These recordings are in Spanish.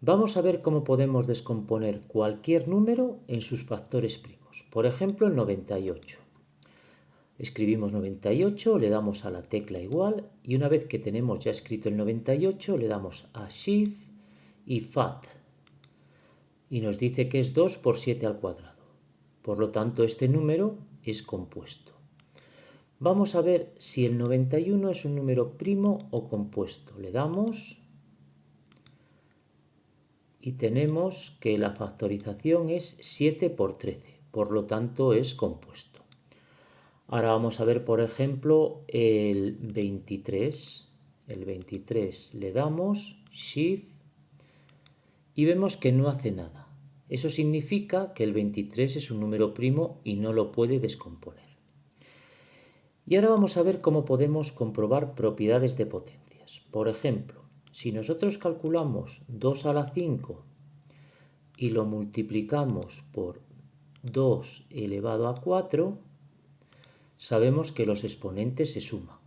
Vamos a ver cómo podemos descomponer cualquier número en sus factores primos. Por ejemplo, el 98. Escribimos 98, le damos a la tecla igual y una vez que tenemos ya escrito el 98 le damos a Shift y FAT y nos dice que es 2 por 7 al cuadrado. Por lo tanto, este número es compuesto. Vamos a ver si el 91 es un número primo o compuesto. Le damos y tenemos que la factorización es 7 por 13, por lo tanto es compuesto. Ahora vamos a ver, por ejemplo, el 23. El 23 le damos Shift y vemos que no hace nada. Eso significa que el 23 es un número primo y no lo puede descomponer. Y ahora vamos a ver cómo podemos comprobar propiedades de potencias. Por ejemplo, si nosotros calculamos 2 a la 5 y lo multiplicamos por 2 elevado a 4, sabemos que los exponentes se suman.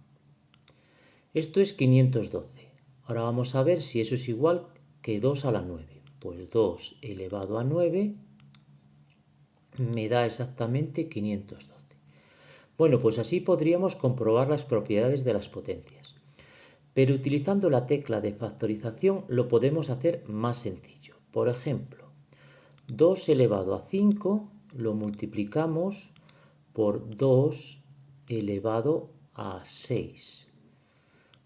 Esto es 512. Ahora vamos a ver si eso es igual que 2 a la 9. Pues 2 elevado a 9 me da exactamente 512. Bueno, pues así podríamos comprobar las propiedades de las potencias. Pero utilizando la tecla de factorización lo podemos hacer más sencillo. Por ejemplo, 2 elevado a 5 lo multiplicamos por 2 elevado a 6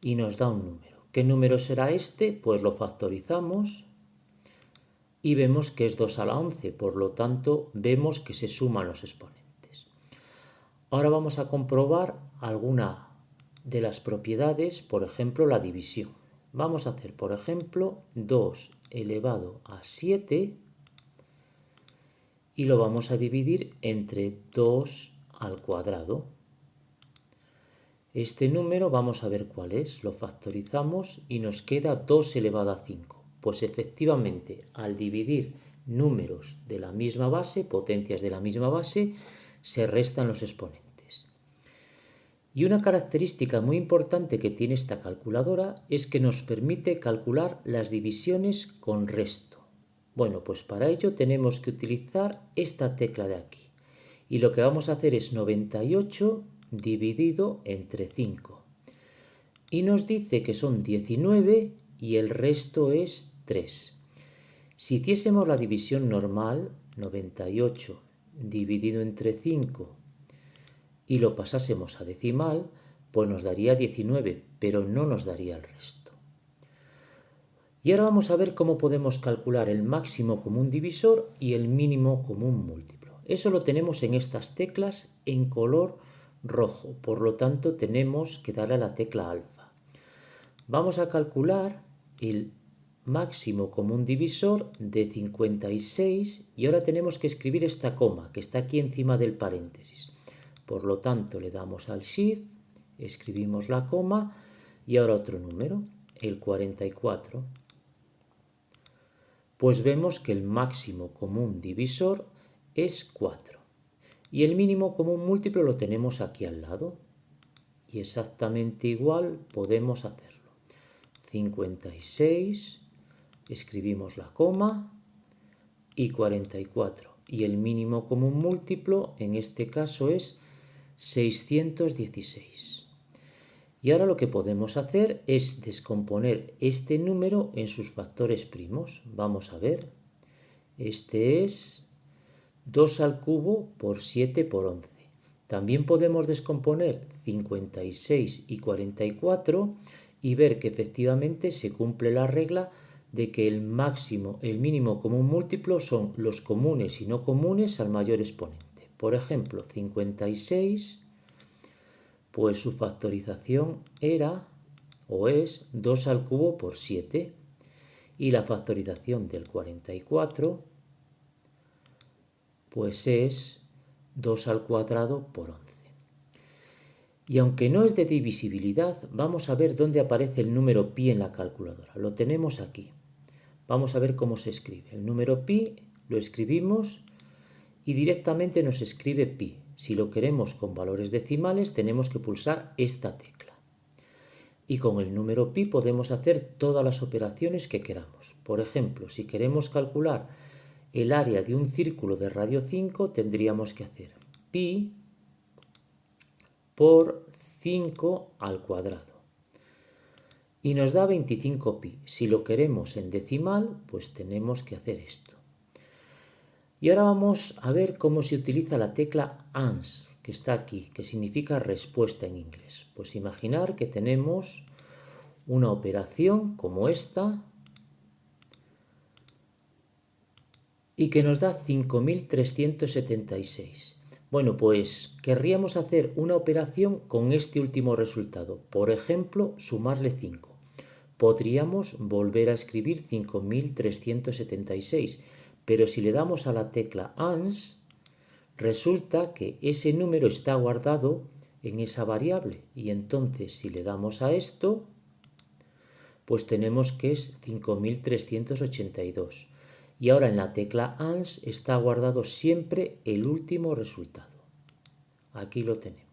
y nos da un número. ¿Qué número será este? Pues lo factorizamos y vemos que es 2 a la 11, por lo tanto vemos que se suman los exponentes. Ahora vamos a comprobar alguna de las propiedades, por ejemplo, la división. Vamos a hacer, por ejemplo, 2 elevado a 7 y lo vamos a dividir entre 2 al cuadrado. Este número vamos a ver cuál es, lo factorizamos y nos queda 2 elevado a 5. Pues efectivamente, al dividir números de la misma base, potencias de la misma base, se restan los exponentes. Y una característica muy importante que tiene esta calculadora es que nos permite calcular las divisiones con resto. Bueno, pues para ello tenemos que utilizar esta tecla de aquí. Y lo que vamos a hacer es 98 dividido entre 5. Y nos dice que son 19 y el resto es 3. Si hiciésemos la división normal, 98 dividido entre 5 y lo pasásemos a decimal, pues nos daría 19, pero no nos daría el resto. Y ahora vamos a ver cómo podemos calcular el máximo común divisor y el mínimo común múltiplo. Eso lo tenemos en estas teclas en color rojo, por lo tanto tenemos que darle a la tecla alfa. Vamos a calcular el máximo común divisor de 56 y ahora tenemos que escribir esta coma que está aquí encima del paréntesis. Por lo tanto, le damos al Shift, escribimos la coma y ahora otro número, el 44. Pues vemos que el máximo común divisor es 4. Y el mínimo común múltiplo lo tenemos aquí al lado. Y exactamente igual podemos hacerlo. 56, escribimos la coma y 44. Y el mínimo común múltiplo en este caso es 616. Y ahora lo que podemos hacer es descomponer este número en sus factores primos. Vamos a ver. Este es 2 al cubo por 7 por 11. También podemos descomponer 56 y 44 y ver que efectivamente se cumple la regla de que el máximo, el mínimo común múltiplo son los comunes y no comunes al mayor exponente. Por ejemplo, 56, pues su factorización era o es 2 al cubo por 7 y la factorización del 44 pues es 2 al cuadrado por 11. Y aunque no es de divisibilidad, vamos a ver dónde aparece el número pi en la calculadora. Lo tenemos aquí. Vamos a ver cómo se escribe. El número pi lo escribimos y directamente nos escribe pi. Si lo queremos con valores decimales tenemos que pulsar esta tecla. y con el número pi podemos hacer todas las operaciones que queramos. Por ejemplo, si queremos calcular el área de un círculo de radio 5, tendríamos que hacer pi por 5 al cuadrado. Y nos da 25 pi. Si lo queremos en decimal, pues tenemos que hacer esto. Y ahora vamos a ver cómo se utiliza la tecla ANS, que está aquí, que significa respuesta en inglés. Pues imaginar que tenemos una operación como esta y que nos da 5376. Bueno, pues querríamos hacer una operación con este último resultado. Por ejemplo, sumarle 5. Podríamos volver a escribir 5376 pero si le damos a la tecla ANS, resulta que ese número está guardado en esa variable. Y entonces si le damos a esto, pues tenemos que es 5382. Y ahora en la tecla ANS está guardado siempre el último resultado. Aquí lo tenemos.